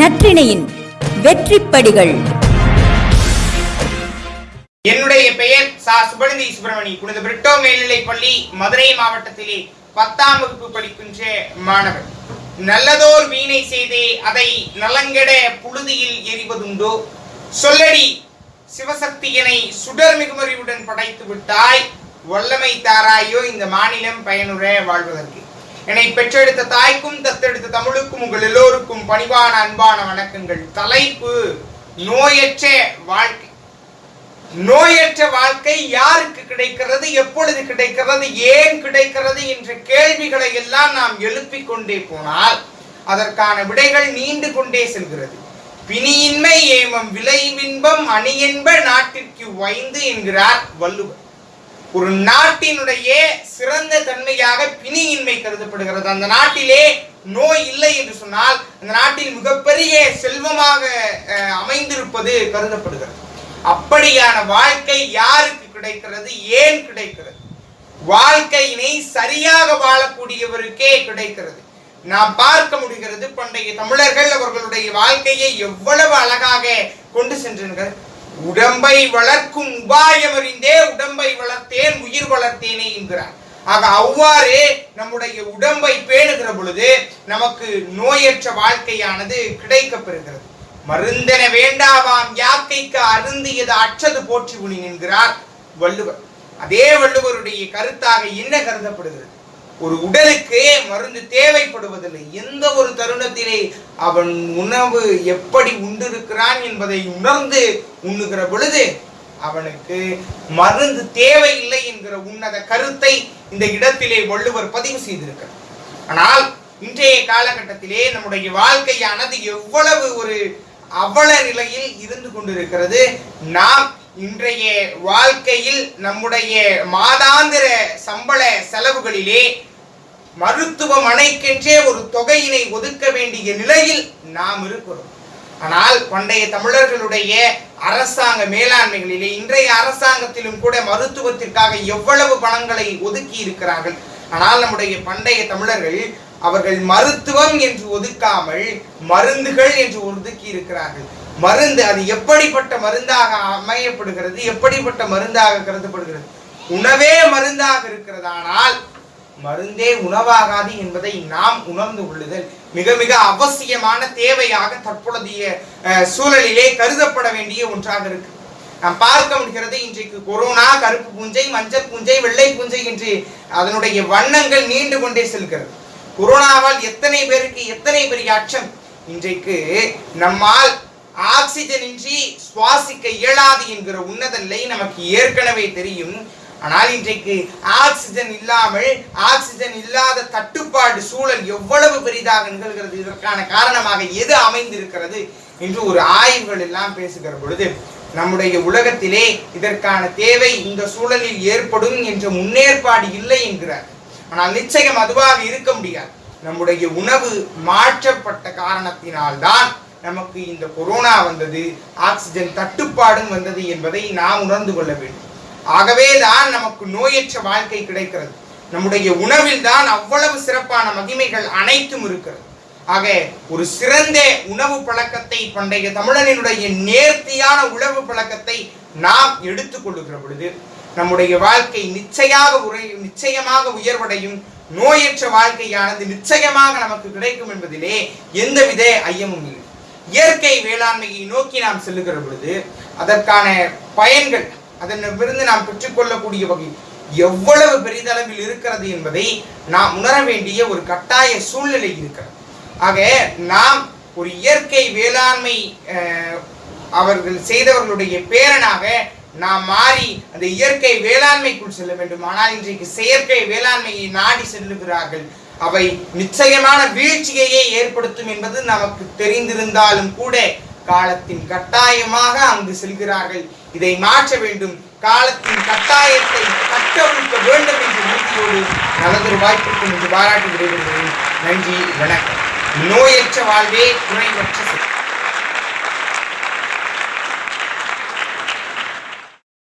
நற்றிணையின் வெற்றிப்படிகள். என்னுடைய பெயர் சா. சுபநிதி சுப்பிரமணி. புனித பிரிட்டோ மேல்நிலைப் பள்ளி மதுரை மாவட்டத்திலே பத்தாம் வகுப்பு படிக்கின்ற மாணவர். நல்லதோர் வீணை செய்தே அதை நலங்கெட புழுதியில் எரிவதுண்டோ? சொல்லடி சிவசக்தியனை சுடர் மிகுமறிவுடன் படைத்து விட்டாய் வல்லமை தாராயோ இந்த மாநிலம் பயனுற வாழ்வதற்கு. என்னை பெற்றெடுத்த தாய்க்கும் தத்தெடுத்த தமிழுக்கும் உங்கள் எல்லோருக்கும் பணிவான அன்பான வணக்கங்கள். தலைப்பு நோயற்ற வாழ்க்கை. நோயற்ற வாழ்க்கை யாருக்கு கிடைக்கிறது எப்பொழுது கிடைக்கிறது ஏன் கிடைக்கிறது என்ற கேள்விகளை எல்லாம் நாம் எழுப்பிக் கொண்டே போனால் அதற்கான விடைகள் நீண்டு கொண்டே செல்கிறது. பிணியின்மை ஏமம் விளைவின்பம் அணியென்ப நாட்டிற்கு வைந்து என்கிறார் வள்ளுவர். ஒரு நாட்டினுடைய சிறந்த தன்மையாக பிணியின்மை கருதப்படுகிறது. அந்த நாட்டிலே நோய் இல்லை என்று சொன்னால் அந்த நாட்டில் மிகப்பெரிய செல்வமாக அமைந்திருப்பது கருதப்படுகிறது. அப்படியான வாழ்க்கை யாருக்கு கிடைக்கிறது? ஏன் கிடைக்கிறது? வாழ்க்கையினை சரியாக வாழக்கூடியவருக்கே கிடைக்கிறது. நாம் பார்க்க முடிகிறது பண்டைய தமிழர்கள் அவர்களுடைய வாழ்க்கையை எவ்வளவு அழகாக கொண்டு சென்றிருக்கிறது உடம்பை வளர்க்கும் உபாயம் அறிந்தே உடம்பை வளர்த்தேன் உயிர் வளர்த்தேனே என்கிறார். ஆக அவ்வாறு நம்முடைய உடம்பை பேணுகிற பொழுது நமக்கு நோயற்ற வாழ்க்கையானது கிடைக்கப்பெறுகிறது. மருந்தென வேண்டாவாம் யாக்கைக்கு அருந்தியது அற்றது போற்றி உணி என்கிறார் வள்ளுவர். அதே வள்ளுவருடைய கருத்தாக என்ன கருதப்படுகிறது? ஒரு உடலுக்கு மருந்து தேவைப்படுவதில்லை. எந்த ஒரு தருணத்திலே அவன் உணவு எப்படி உண்டிருக்கிறான் என்பதை உணர்ந்து உண்ணுகிற பொழுது அவனுக்கு மருந்து தேவையில்லை என்கிற உன்னத கருத்தை இந்த இடத்திலே வள்ளுவர் பதிவு செய்திருக்கிறார். ஆனால் இன்றைய காலகட்டத்திலே நம்முடைய வாழ்க்கையானது எவ்வளவு ஒரு அவல நிலையில் இருந்து கொண்டிருக்கிறது. நாம் இன்றைய வாழ்க்கையில் நம்முடைய மாதாந்திர சம்பள செலவுகளிலே மருத்துவமனைக்கென்றே ஒரு தொகையினை ஒதுக்க வேண்டிய நிலையில் நாம் இருக்கிறோம். ஆனால் பண்டைய தமிழர்களுடைய அரசாங்க மேலாண்மைகளிலே இன்றைய அரசாங்கத்திலும் கூட மருத்துவத்திற்காக எவ்வளவு பணங்களை ஒதுக்கி இருக்கிறார்கள். ஆனால் நம்முடைய பண்டைய தமிழர்கள் அவர்கள் மருத்துவம் என்று ஒதுக்காமல் மருந்துகள் என்று ஒதுக்கி இருக்கிறார்கள். மருந்து அது எப்படிப்பட்ட மருந்தாக அமையப்படுகிறது எப்படிப்பட்ட மருந்தாக கருதப்படுகிறது? உணவே மருந்தாக இருக்கிறதானால் மருந்தே உணவாகாது என்பதை நாம் உணர்ந்து கொள்ளுதல். மிக மிக அவசியமான தேவையாக தற்பொழுதைய சூழலிலே கருதப்பட வேண்டிய ஒன்றாக இருக்கு. நாம் பார்க்க முடிகிறது இன்றைக்கு கொரோனா கருப்பு பூஞ்சை மஞ்சள் பூஞ்சை வெள்ளை பூஞ்சை என்று அதனுடைய வண்ணங்கள் நீண்டு கொண்டே செல்கிறது. கொரோனாவால் எத்தனை பேருக்கு எத்தனை பெரிய அச்சம் இன்றைக்கு நம்மால் ஆக்சிஜன் இன்றி சுவாசிக்க இயலாது என்கிற உன்னத நிலை நமக்கு ஏற்கனவே தெரியும். ஆனால் இன்றைக்கு ஆக்சிஜன் இல்லாமல் ஆக்சிஜன் இல்லாத தட்டுப்பாடு சூழல் எவ்வளவு பெரிதாக நிகழ்கிறது? இதற்கான காரணமாக எது அமைந்திருக்கிறது? என்று ஒரு ஆய்வுகள் எல்லாம் பேசுகிற பொழுது நம்முடைய உலகத்திலே இதற்கான தேவை இந்த சூழலில் ஏற்படும் என்ற முன்னேற்பாடு இல்லை என்கிறார். ஆனால் நிச்சயம் அதுவாக இருக்க முடியாது. நம்முடைய உணவு மாற்றப்பட்ட காரணத்தினால்தான் நமக்கு இந்த கொரோனா வந்தது ஆக்சிஜன் தட்டுப்பாடும் வந்தது என்பதை நாம் உணர்ந்து கொள்ள வேண்டும். ஆகவே தான் நமக்கு நோயற்ற வாழ்க்கை கிடைக்கிறது. நம்முடைய உணவில் தான் அவ்வளவு சிறப்பான மகிமைகள் அனைத்தும் இருக்கிறது. ஆக ஒரு சிறந்த உணவு பழக்கத்தை பண்டைய தமிழனினுடைய நேர்த்தியான உணவு பழக்கத்தை நாம் எடுத்துக்கொள்ளுகிற பொழுது நம்முடைய வாழ்க்கை நிச்சயமாக உரை நிச்சயமாக உயர்வடையும் நோயற்ற வாழ்க்கையானது நிச்சயமாக நமக்கு கிடைக்கும் என்பதிலே எந்தவித ஐயமும் இல்லை. இயற்கை வேளாண்மையை நோக்கி நாம் செல்லுகிற பொழுது அதற்கான பயன்கள் அதனிலிருந்து நாம் பெற்றுக்கொள்ளக்கூடிய வகை எவ்வளவு பெரிதளவில் இருக்கிறது என்பதை நாம் உணர வேண்டிய ஒரு கட்டாய சூழ்நிலை இருக்கிறது. ஆக நாம் ஒரு இயற்கை வேளாண்மை அவர்கள் செய்தவர்களுடைய பேரனாக நாம் மாறி அந்த இயற்கை வேளாண்மைக்குள் செல்ல வேண்டும். ஆனால் இன்றைக்கு செயற்கை வேளாண்மையை நாடி செல்லுகிறார்கள். அவை நிச்சயமான வீழ்ச்சியையே ஏற்படுத்தும் என்பது நமக்கு தெரிந்திருந்தாலும் கூட காலத்தின் கட்டாயமாக அங்கு செல்கிறார்கள். இதை மாற்ற வேண்டும். காலத்தின் கட்டாயத்தை கட்டவிழ்க்க வேண்டும் என்று உறுதியோடு நல்லதொரு வாய்ப்பிற்கும் இன்று பாராட்டி விடைபெறுகிறேன் நன்றி வணக்கம். நோயற்ற வாழ்வே குறைவற்ற